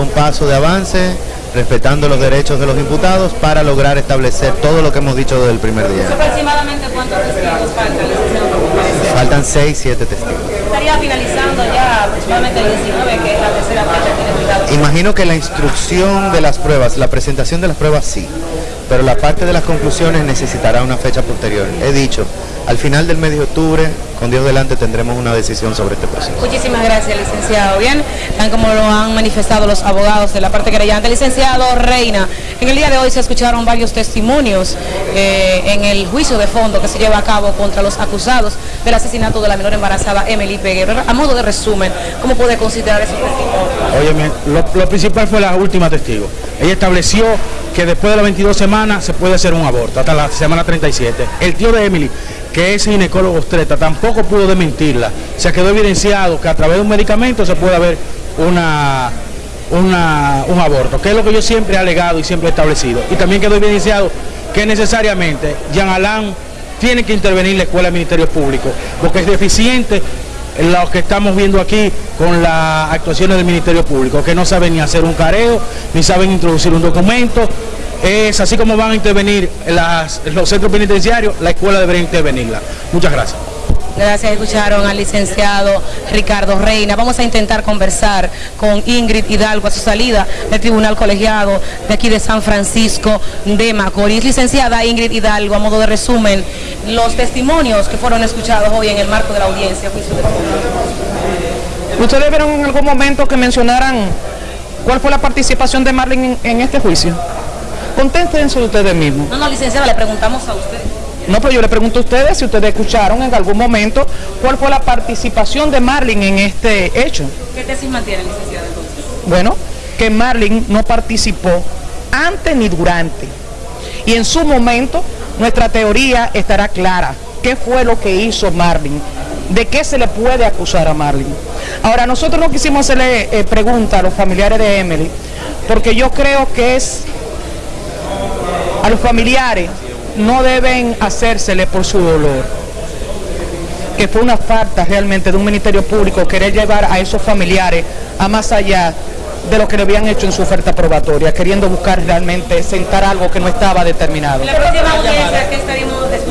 un paso de avance, respetando los derechos de los imputados para lograr establecer todo lo que hemos dicho desde el primer día. aproximadamente cuántos testigos faltan? Faltan 6, 7 testigos. Estaría finalizando ya aproximadamente el 19, que es la tercera parte que. Imagino que la instrucción de las pruebas, la presentación de las pruebas sí, pero la parte de las conclusiones necesitará una fecha posterior. He dicho, al final del mes de octubre, con Dios delante, tendremos una decisión sobre este proceso. Muchísimas gracias, licenciado. Bien, tan como lo han manifestado los abogados de la parte querellante. Licenciado Reina, en el día de hoy se escucharon varios testimonios eh, en el juicio de fondo que se lleva a cabo contra los acusados del asesinato de la menor embarazada Emily Peguero. A modo de resumen, ¿cómo puede considerar esos testimonios? Óyeme, lo, lo principal fue la última testigo. Ella estableció que después de las 22 semanas se puede hacer un aborto, hasta la semana 37. El tío de Emily, que es ginecólogo obstetra, tampoco pudo desmentirla. Se quedó evidenciado que a través de un medicamento se puede haber una, una- un aborto, que es lo que yo siempre he alegado y siempre he establecido. Y también quedó evidenciado que necesariamente Jean Alain tiene que intervenir la Escuela de Ministerio Público, porque es deficiente lo que estamos viendo aquí con las actuaciones del Ministerio Público, que no saben ni hacer un careo, ni saben introducir un documento. Es así como van a intervenir las- los centros penitenciarios, la escuela debería intervenirla. Muchas gracias. Gracias, escucharon al licenciado Ricardo Reina. Vamos a intentar conversar con Ingrid Hidalgo a su salida del Tribunal Colegiado de aquí de San Francisco de Macorís. Licenciada Ingrid Hidalgo, a modo de resumen, los testimonios que fueron escuchados hoy en el marco de la audiencia. juicio de fondo. ¿Ustedes vieron en algún momento que mencionaran cuál fue la participación de Marlene en, en este juicio? Conténtense ustedes mismos. No, no, licenciada, le preguntamos a usted. No, pero yo le pregunto a ustedes si ustedes escucharon en algún momento cuál fue la participación de Marlene en este hecho. ¿Qué tesis mantiene, licenciada, entonces? Bueno, que Marlene no participó antes ni durante. Y en su momento nuestra teoría estará clara. ¿Qué fue lo que hizo Marlene? ¿De qué se le puede acusar a Marlene? Ahora, nosotros no quisimos hacerle eh, pregunta a los familiares de Emily, porque yo creo que es a los familiares no deben hacérsele por su dolor que fue una falta realmente de un ministerio público querer llevar a esos familiares a más allá de lo que le habían hecho en su oferta probatoria, queriendo buscar realmente sentar algo que no estaba determinado.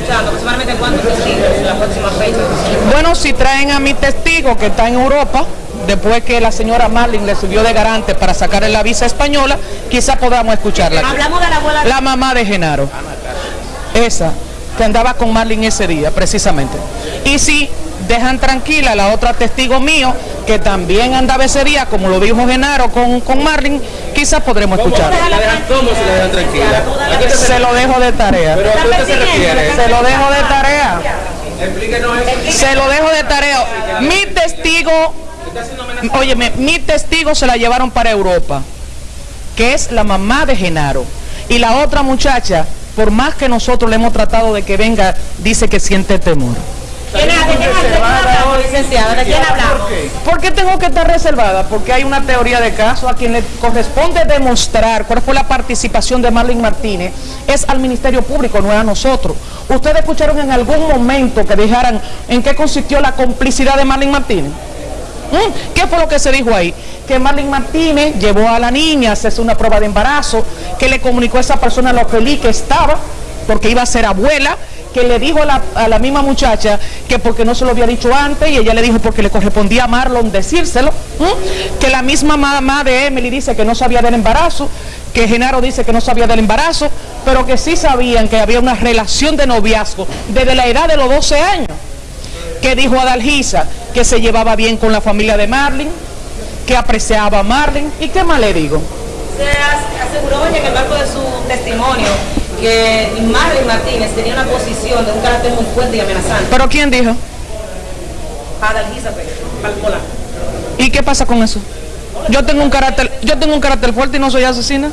Próxima audiencia que estaríamos escuchando, aproximadamente cuántos testigos en la próxima fecha. Bueno, si traen a mi testigo que está en Europa, después que la señora Marlin le subió de garante para sacarle la visa española, quizá podamos escucharla. Hablamos de la abuela. La mamá de Genaro. Esa, que andaba con Marlin ese día, precisamente. Y si dejan tranquila a la otra testigo mío, que también andaba ese día, como lo dijo Genaro con, con Marlin, quizás podremos escucharla. ¿Cómo se le dejan tranquila? Se lo dejo de tarea. ¿A qué se refiere? Se lo dejo de tarea. Se lo dejo de tarea. Mi testigo, óyeme, mi testigo se la llevaron para Europa, que es la mamá de Genaro. Y la otra muchacha, por más que nosotros le hemos tratado de que venga, dice que siente temor. ¿Quién es- ¿De quién hablamos, licenciada? ¿De quién hablamos? ¿Por qué tengo que estar reservada? Porque hay una teoría de caso a quien le corresponde demostrar cuál fue la participación de Marlene Martínez, es al Ministerio Público, no es a nosotros. ¿Ustedes escucharon en algún momento que dijeran en qué consistió la complicidad de Marlene Martínez? ¿Mm? ¿Qué fue lo que se dijo ahí? Que Marlene Martínez llevó a la niña a hacerse una prueba de embarazo, que le comunicó a esa persona lo feliz que estaba, porque iba a ser abuela, que le dijo a la, misma muchacha que porque no se lo había dicho antes, y ella le dijo porque le correspondía a Marlon decírselo, que la misma mamá de Emily dice que no sabía del embarazo, que Genaro dice que no sabía del embarazo, pero que sí sabían que había una relación de noviazgo desde la edad de los 12 años que dijo Adalgisa que se llevaba bien con la familia de Marlin, que apreciaba a Marlin, y qué más le digo. Se as- aseguró en el marco de su testimonio que Marlene Martínez tenía una posición de un carácter muy fuerte y amenazante. Pero ¿quién dijo? Palpola. ¿Y qué pasa con eso? Yo tengo un carácter, yo tengo un carácter fuerte y no soy asesina.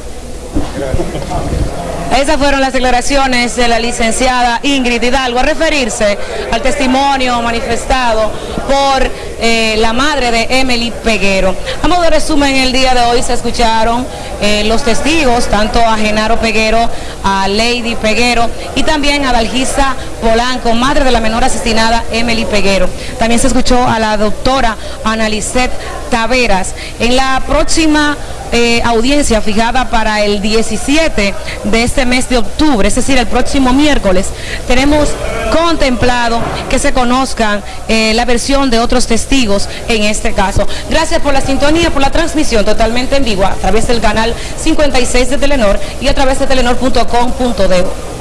Esas fueron las declaraciones de la licenciada Ingrid Hidalgo a referirse al testimonio manifestado por eh, la madre de Emily Peguero. A modo de resumen, el día de hoy se escucharon eh, los testigos, tanto a Genaro Peguero, a Lady Peguero y también a Dalgisa Polanco, madre de la menor asesinada Emily Peguero. También se escuchó a la doctora Analicet Taveras. En la próxima eh, audiencia fijada para el 17 de este mes de octubre, es decir, el próximo miércoles, tenemos contemplado que se conozcan eh, la versión de otros testigos en este caso. Gracias por la sintonía, por la transmisión totalmente en vivo a través del canal 56 de Telenor y a través de telenor.com.de.